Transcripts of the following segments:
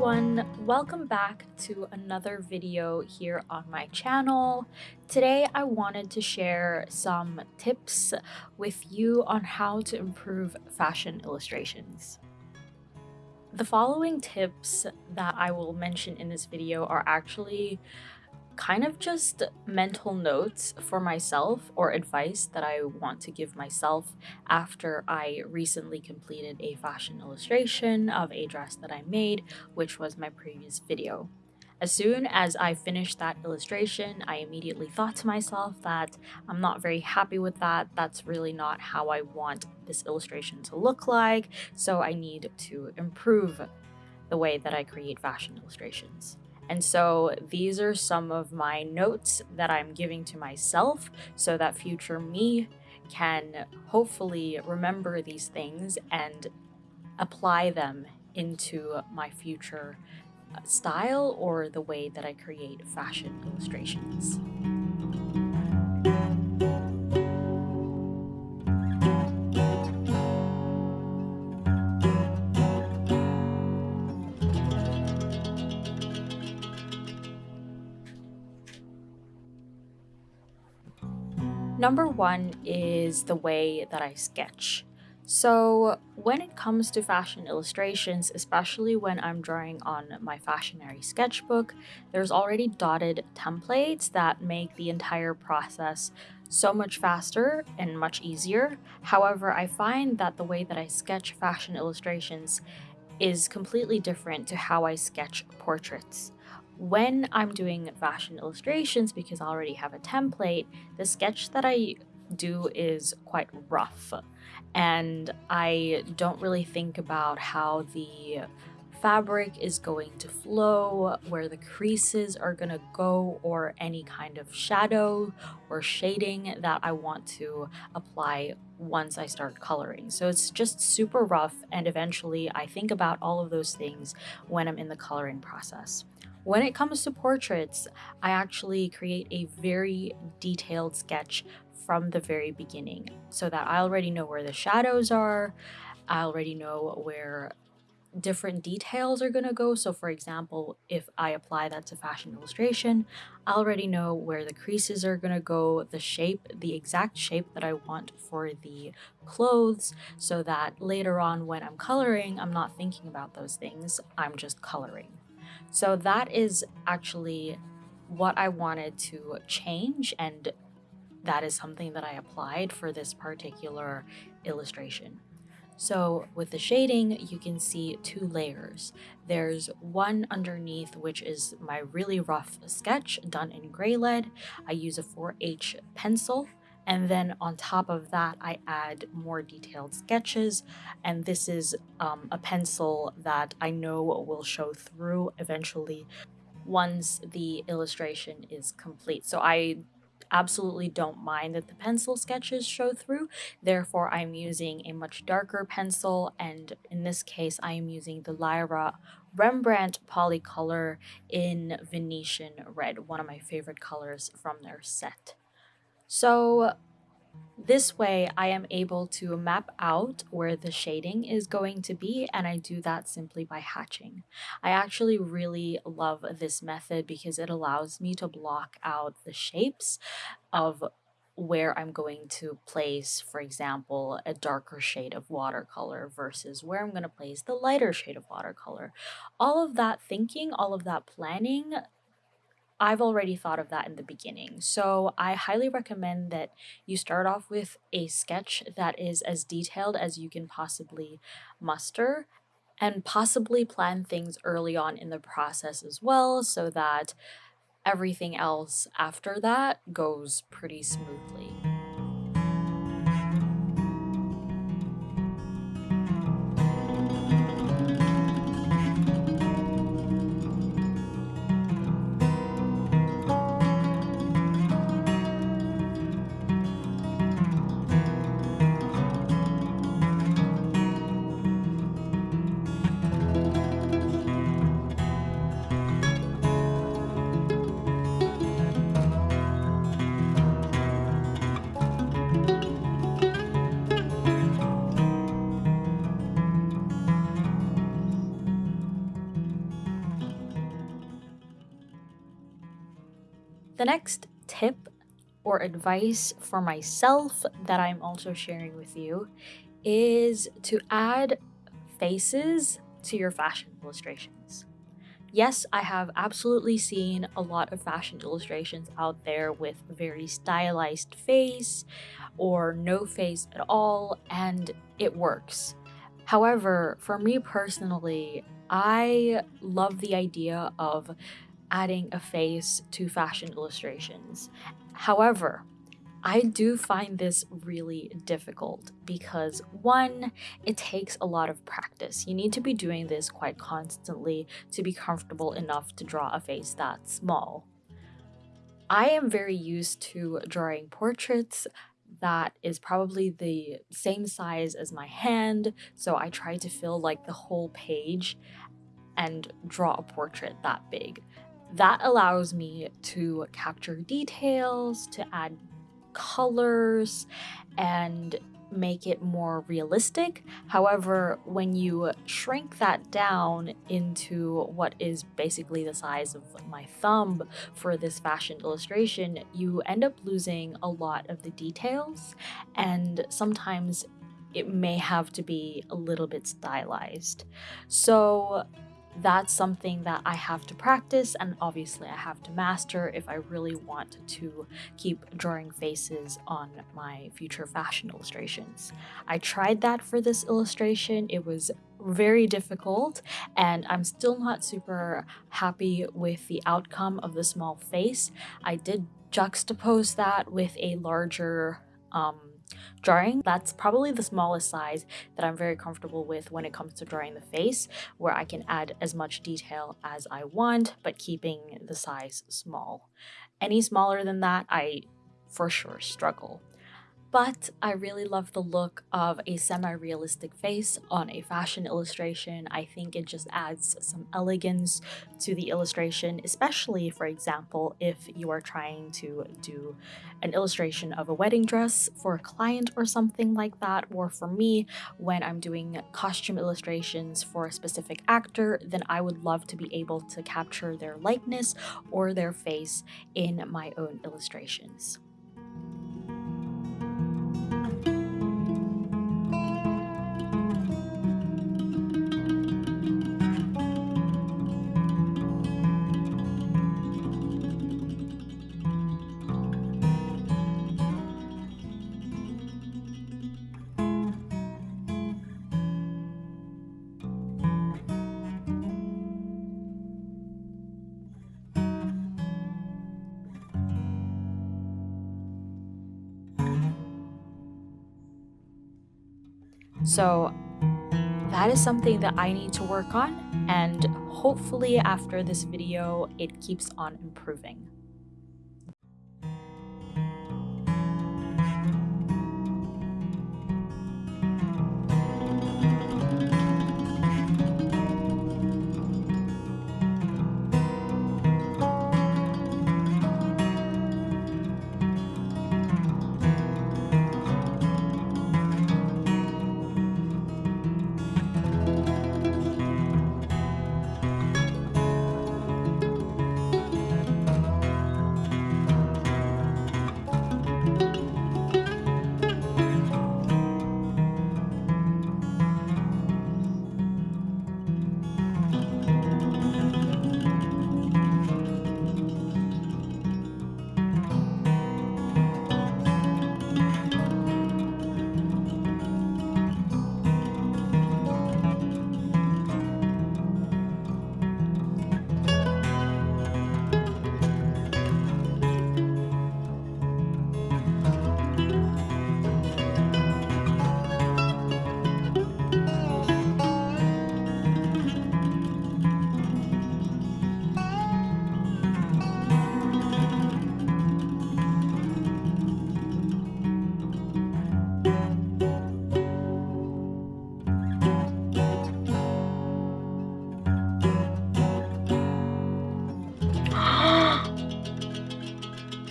Everyone, welcome back to another video here on my channel. Today I wanted to share some tips with you on how to improve fashion illustrations. The following tips that I will mention in this video are actually kind of just mental notes for myself or advice that I want to give myself after I recently completed a fashion illustration of a dress that I made, which was my previous video. As soon as I finished that illustration, I immediately thought to myself that I'm not very happy with that. That's really not how I want this illustration to look like, so I need to improve the way that I create fashion illustrations. And so these are some of my notes that I'm giving to myself so that future me can hopefully remember these things and apply them into my future uh, style or the way that I create fashion illustrations. Number one is the way that I sketch. So when it comes to fashion illustrations, especially when I'm drawing on my fashionary sketchbook, there's already dotted templates that make the entire process so much faster and much easier. However, I find that the way that I sketch fashion illustrations is completely different to how I sketch portraits. When I'm doing fashion illustrations, because I already have a template, the sketch that I do is quite rough. And I don't really think about how the fabric is going to flow, where the creases are going to go, or any kind of shadow or shading that I want to apply once I start coloring. So it's just super rough, and eventually I think about all of those things when I'm in the coloring process. When it comes to portraits, I actually create a very detailed sketch from the very beginning so that I already know where the shadows are, I already know where different details are going to go. So for example, if I apply that to fashion illustration, I already know where the creases are going to go, the shape, the exact shape that I want for the clothes, so that later on when I'm coloring, I'm not thinking about those things, I'm just coloring. So that is actually what I wanted to change and that is something that I applied for this particular illustration. So with the shading, you can see two layers. There's one underneath, which is my really rough sketch done in gray lead. I use a 4H pencil and then on top of that, I add more detailed sketches. And this is um, a pencil that I know will show through eventually once the illustration is complete. So I absolutely don't mind that the pencil sketches show through. Therefore, I'm using a much darker pencil. And in this case, I am using the Lyra Rembrandt Polycolor in Venetian Red, one of my favorite colors from their set. So this way I am able to map out where the shading is going to be and I do that simply by hatching. I actually really love this method because it allows me to block out the shapes of where I'm going to place, for example, a darker shade of watercolor versus where I'm going to place the lighter shade of watercolor. All of that thinking, all of that planning I've already thought of that in the beginning. So I highly recommend that you start off with a sketch that is as detailed as you can possibly muster and possibly plan things early on in the process as well so that everything else after that goes pretty smoothly. The next tip or advice for myself that I'm also sharing with you is to add faces to your fashion illustrations. Yes, I have absolutely seen a lot of fashion illustrations out there with very stylized face or no face at all, and it works. However, for me personally, I love the idea of adding a face to fashion illustrations. However, I do find this really difficult because one, it takes a lot of practice. You need to be doing this quite constantly to be comfortable enough to draw a face that small. I am very used to drawing portraits that is probably the same size as my hand, so I try to fill like the whole page and draw a portrait that big. That allows me to capture details, to add colors, and make it more realistic. However, when you shrink that down into what is basically the size of my thumb for this fashion illustration, you end up losing a lot of the details, and sometimes it may have to be a little bit stylized. So, that's something that I have to practice and obviously I have to master if I really want to keep drawing faces on my future fashion illustrations. I tried that for this illustration. It was very difficult and I'm still not super happy with the outcome of the small face. I did juxtapose that with a larger um, drawing. That's probably the smallest size that I'm very comfortable with when it comes to drawing the face, where I can add as much detail as I want, but keeping the size small. Any smaller than that, I for sure struggle but I really love the look of a semi-realistic face on a fashion illustration. I think it just adds some elegance to the illustration, especially, for example, if you are trying to do an illustration of a wedding dress for a client or something like that, or for me, when I'm doing costume illustrations for a specific actor, then I would love to be able to capture their likeness or their face in my own illustrations. So that is something that I need to work on and hopefully after this video it keeps on improving.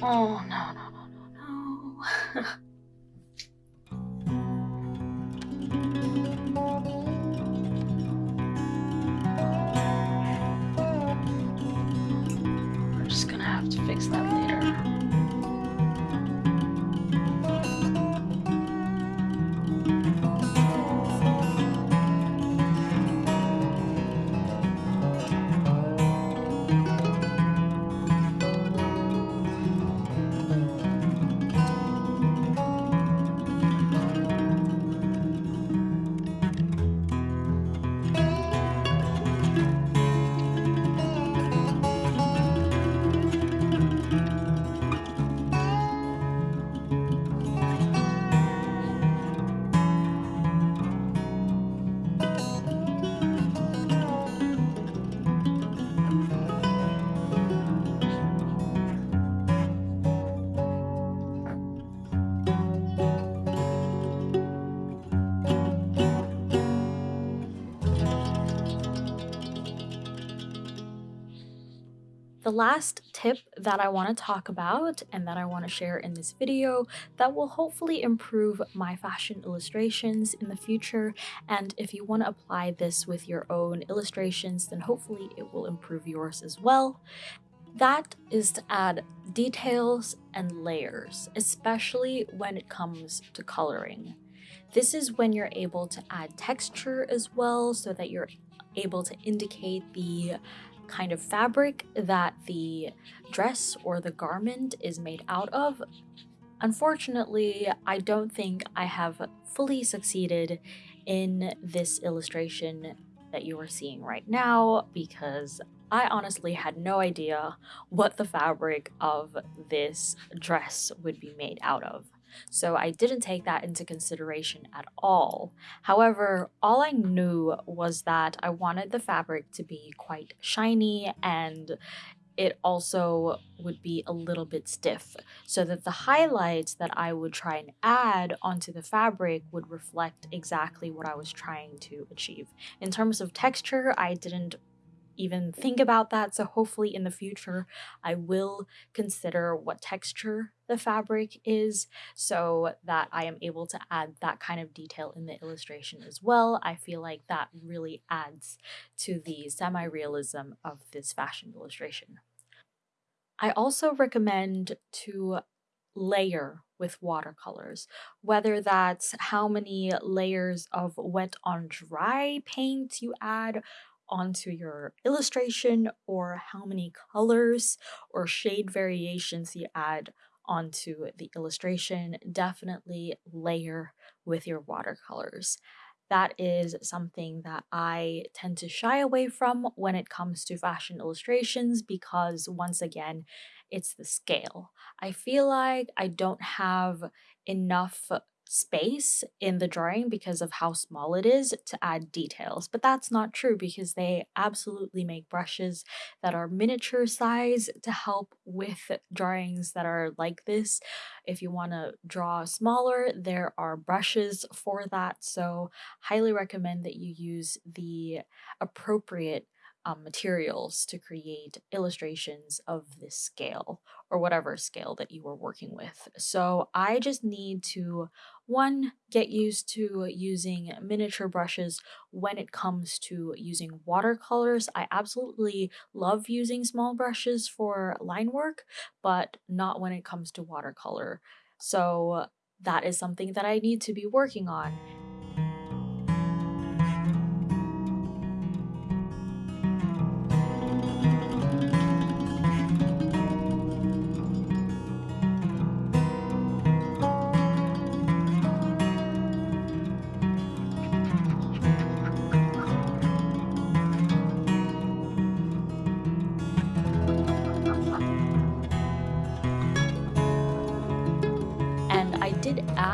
哦 The last tip that I want to talk about and that I want to share in this video that will hopefully improve my fashion illustrations in the future and if you want to apply this with your own illustrations then hopefully it will improve yours as well. That is to add details and layers, especially when it comes to coloring. This is when you're able to add texture as well so that you're able to indicate the kind of fabric that the dress or the garment is made out of. Unfortunately, I don't think I have fully succeeded in this illustration that you are seeing right now because I honestly had no idea what the fabric of this dress would be made out of. So I didn't take that into consideration at all. However, all I knew was that I wanted the fabric to be quite shiny and it also would be a little bit stiff so that the highlights that I would try and add onto the fabric would reflect exactly what I was trying to achieve. In terms of texture, I didn't even think mm-hmm. about that. So hopefully in the future, I will consider what texture the fabric is so that I am able to add that kind of detail in the illustration as well. I feel like that really adds to the semi-realism of this fashion illustration. I also recommend to layer with watercolors, whether that's how many layers of wet on dry paint you add onto your illustration or how many colors or shade variations you add onto the illustration. Definitely layer with your watercolors. That is something that I tend to shy away from when it comes to fashion illustrations because, once again, it's the scale. I feel like I don't have enough space in the drawing because of how small it is to add details. But that's not true because they absolutely make brushes that are miniature size to help with drawings that are like this. If you want to draw smaller, there are brushes for that. So highly recommend that you use the appropriate um, materials to create illustrations of this scale or whatever scale that you were working with. So I just need to, one, get used to using miniature brushes when it comes to using watercolors. I absolutely love using small brushes for line work, but not when it comes to watercolor. So that is something that I need to be working on.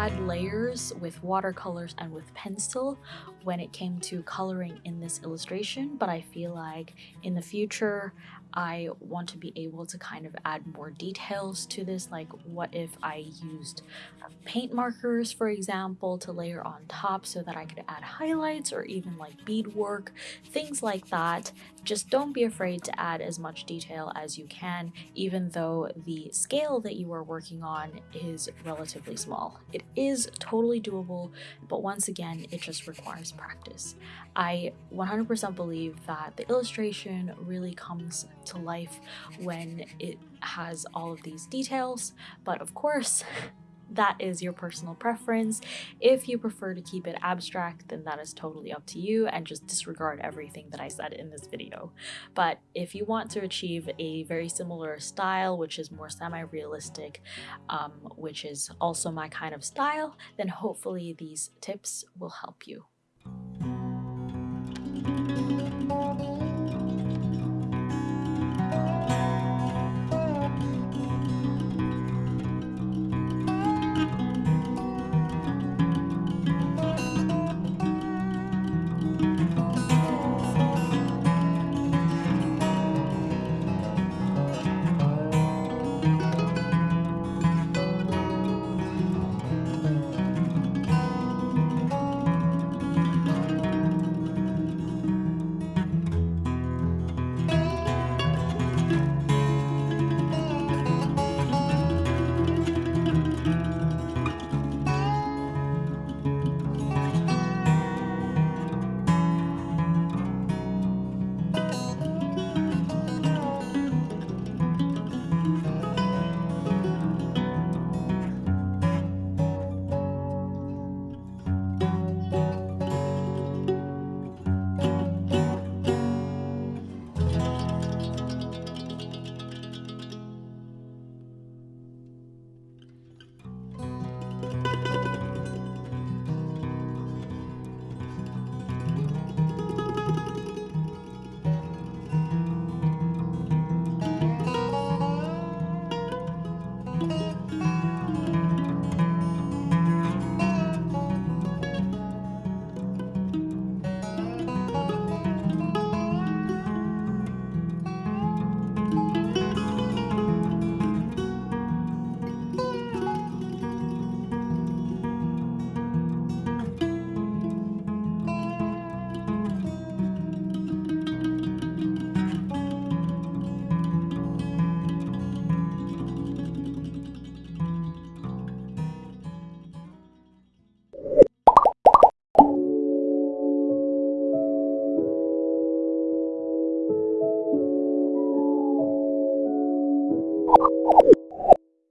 Add layers with watercolors and with pencil when it came to coloring in this illustration, but I feel like in the future I want to be able to kind of add more details to this, like what if I used uh, paint markers, for example, to layer on top so that I could add highlights or even like beadwork, things like that. Just don't be afraid to add as much detail as you can, even though the scale that you are working on is relatively small. It is totally doable, but once again, it just requires practice. I 100% believe that the illustration really comes to life when it has all of these details, but of course, that is your personal preference. If you prefer to keep it abstract, then that is totally up to you and just disregard everything that I said in this video. But if you want to achieve a very similar style, which is more semi-realistic, um, which is also my kind of style, then hopefully these tips will help you.